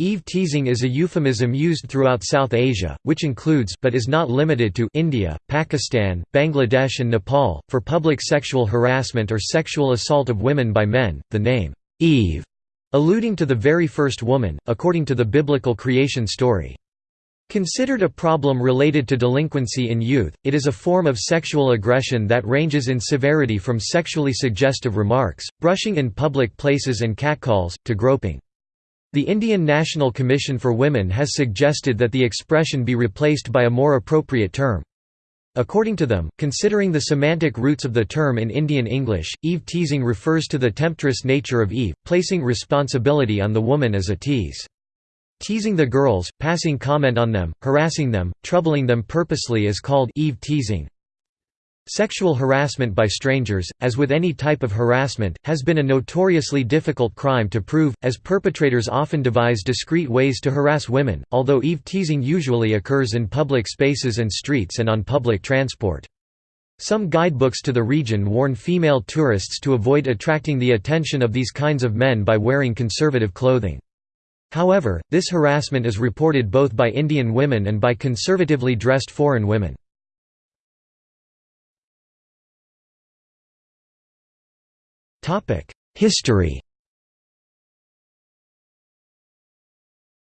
Eve teasing is a euphemism used throughout South Asia, which includes but is not limited to India, Pakistan, Bangladesh and Nepal, for public sexual harassment or sexual assault of women by men. The name, Eve, alluding to the very first woman, according to the biblical creation story. Considered a problem related to delinquency in youth, it is a form of sexual aggression that ranges in severity from sexually suggestive remarks, brushing in public places and catcalls, to groping. The Indian National Commission for Women has suggested that the expression be replaced by a more appropriate term. According to them, considering the semantic roots of the term in Indian English, Eve teasing refers to the temptress nature of Eve, placing responsibility on the woman as a tease. Teasing the girls, passing comment on them, harassing them, troubling them purposely is called Eve teasing. Sexual harassment by strangers, as with any type of harassment, has been a notoriously difficult crime to prove, as perpetrators often devise discreet ways to harass women, although eve teasing usually occurs in public spaces and streets and on public transport. Some guidebooks to the region warn female tourists to avoid attracting the attention of these kinds of men by wearing conservative clothing. However, this harassment is reported both by Indian women and by conservatively dressed foreign women. History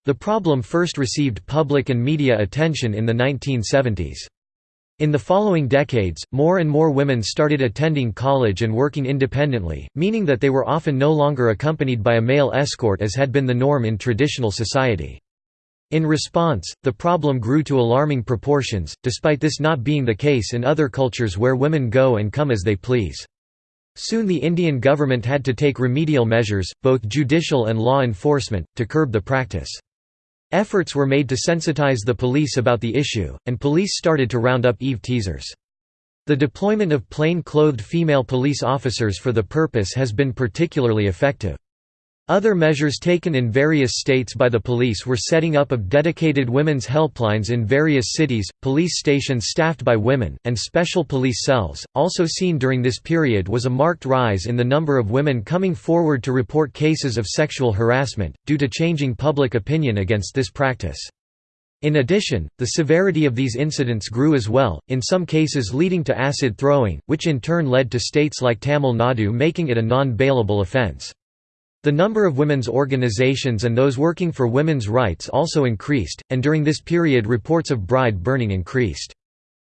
The problem first received public and media attention in the 1970s. In the following decades, more and more women started attending college and working independently, meaning that they were often no longer accompanied by a male escort as had been the norm in traditional society. In response, the problem grew to alarming proportions, despite this not being the case in other cultures where women go and come as they please. Soon the Indian government had to take remedial measures, both judicial and law enforcement, to curb the practice. Efforts were made to sensitize the police about the issue, and police started to round up Eve teasers. The deployment of plain-clothed female police officers for the purpose has been particularly effective. Other measures taken in various states by the police were setting up of dedicated women's helplines in various cities, police stations staffed by women, and special police cells. Also seen during this period was a marked rise in the number of women coming forward to report cases of sexual harassment, due to changing public opinion against this practice. In addition, the severity of these incidents grew as well, in some cases leading to acid throwing, which in turn led to states like Tamil Nadu making it a non-bailable offence. The number of women's organizations and those working for women's rights also increased, and during this period reports of bride burning increased.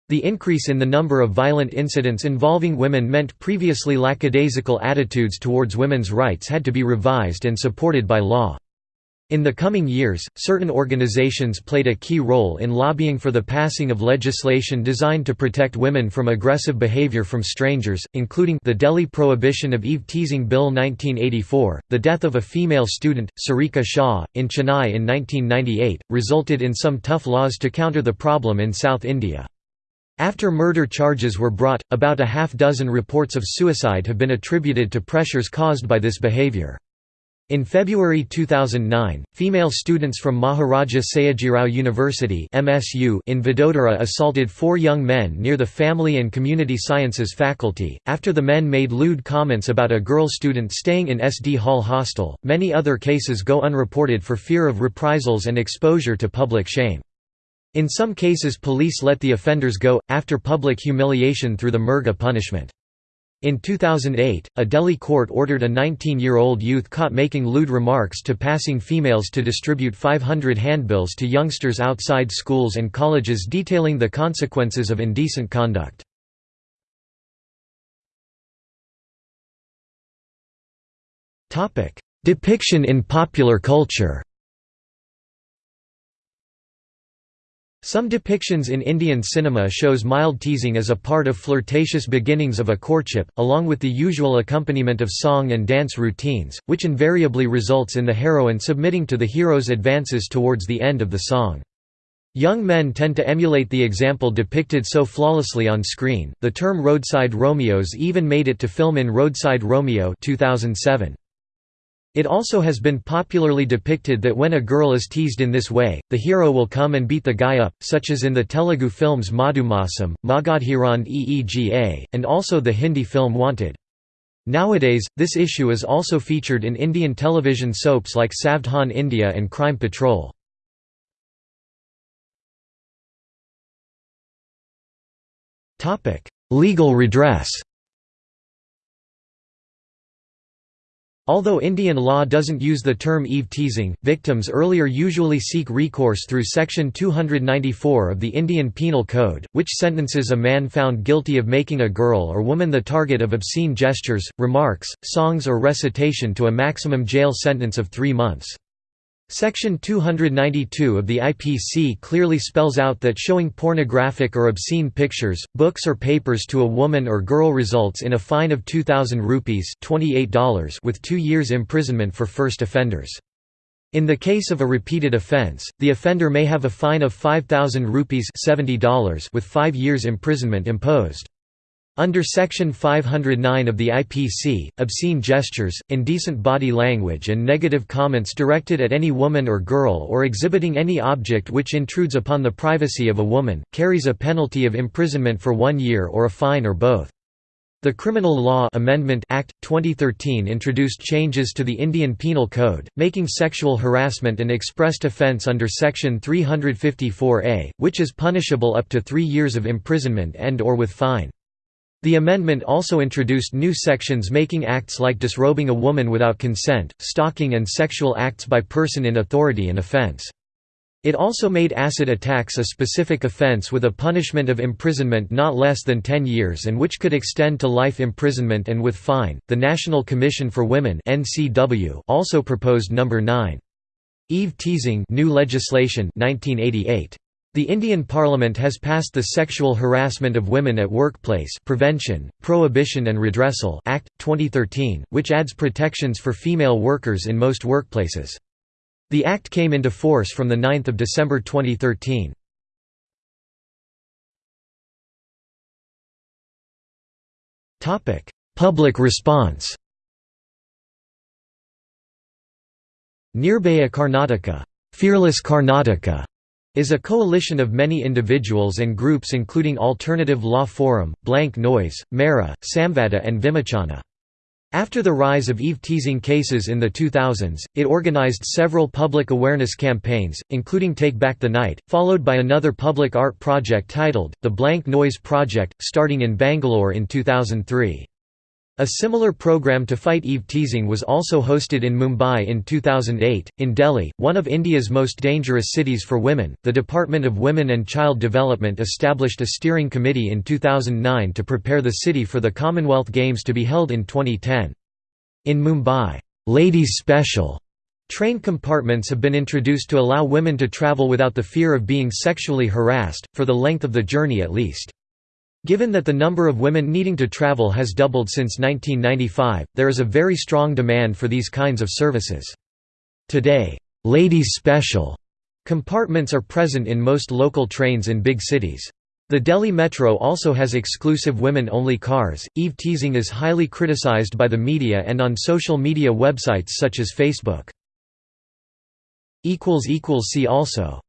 The increase in the number of violent incidents involving women meant previously lackadaisical attitudes towards women's rights had to be revised and supported by law. In the coming years, certain organizations played a key role in lobbying for the passing of legislation designed to protect women from aggressive behavior from strangers, including the Delhi Prohibition of Eve Teasing Bill 1984. The death of a female student, Sarika Shah, in Chennai in 1998, resulted in some tough laws to counter the problem in South India. After murder charges were brought, about a half dozen reports of suicide have been attributed to pressures caused by this behavior. In February 2009, female students from Maharaja Sayajirao University (MSU) in Vadodara assaulted four young men near the Family and Community Sciences faculty. After the men made lewd comments about a girl student staying in SD Hall hostel, many other cases go unreported for fear of reprisals and exposure to public shame. In some cases, police let the offenders go after public humiliation through the Murga punishment. In 2008, a Delhi court ordered a 19-year-old youth caught making lewd remarks to passing females to distribute 500 handbills to youngsters outside schools and colleges detailing the consequences of indecent conduct. Depiction in popular culture Some depictions in Indian cinema shows mild teasing as a part of flirtatious beginnings of a courtship, along with the usual accompaniment of song and dance routines, which invariably results in the heroine submitting to the hero's advances towards the end of the song. Young men tend to emulate the example depicted so flawlessly on screen. The term roadside Romeos even made it to film in Roadside Romeo 2007. It also has been popularly depicted that when a girl is teased in this way, the hero will come and beat the guy up, such as in the Telugu films Madhumasam, Magadheera and Eega, and also the Hindi film Wanted. Nowadays, this issue is also featured in Indian television soaps like Savdhan India and Crime Patrol. Legal redress Although Indian law doesn't use the term eve-teasing, victims earlier usually seek recourse through Section 294 of the Indian Penal Code, which sentences a man found guilty of making a girl or woman the target of obscene gestures, remarks, songs or recitation to a maximum jail sentence of three months. Section 292 of the IPC clearly spells out that showing pornographic or obscene pictures, books or papers to a woman or girl results in a fine of 2000 rupees $28 with 2 years imprisonment for first offenders. In the case of a repeated offence, the offender may have a fine of 5000 rupees $70 with 5 years imprisonment imposed. Under Section 509 of the IPC, obscene gestures, indecent body language and negative comments directed at any woman or girl or exhibiting any object which intrudes upon the privacy of a woman, carries a penalty of imprisonment for one year or a fine or both. The Criminal Law Amendment Act 2013 introduced changes to the Indian Penal Code, making sexual harassment an expressed offence under Section 354A, which is punishable up to 3 years of imprisonment and or with fine. The amendment also introduced new sections making acts like disrobing a woman without consent, stalking and sexual acts by person in authority an offense. It also made acid attacks a specific offense with a punishment of imprisonment not less than 10 years and which could extend to life imprisonment and with fine. The National Commission for Women (NCW) also proposed number 9. Eve teasing new legislation 1988. The Indian Parliament has passed the Sexual Harassment of Women at Workplace Prevention, Prohibition and Redressal Act, 2013, which adds protections for female workers in most workplaces. The act came into force from 9 December 2013. Public response Nirbhaya Karnataka, Fearless Karnataka is a coalition of many individuals and groups including Alternative Law Forum, Blank Noise, Mera, Samvada and Vimochana. After the rise of eve-teasing cases in the 2000s, it organized several public awareness campaigns, including Take Back the Night, followed by another public art project titled, The Blank Noise Project, starting in Bangalore in 2003. A similar program to fight eve-teasing was also hosted in Mumbai in 2008. In Delhi, one of India's most dangerous cities for women, the Department of Women and Child Development established a steering committee in 2009 to prepare the city for the Commonwealth Games to be held in 2010. In Mumbai, Ladies Special Train compartments have been introduced to allow women to travel without the fear of being sexually harassed, for the length of the journey at least. Given that the number of women needing to travel has doubled since 1995, there is a very strong demand for these kinds of services. Today, ladies special compartments are present in most local trains in big cities. The Delhi Metro also has exclusive women-only cars. Eve teasing is highly criticized by the media and on social media websites such as Facebook. See also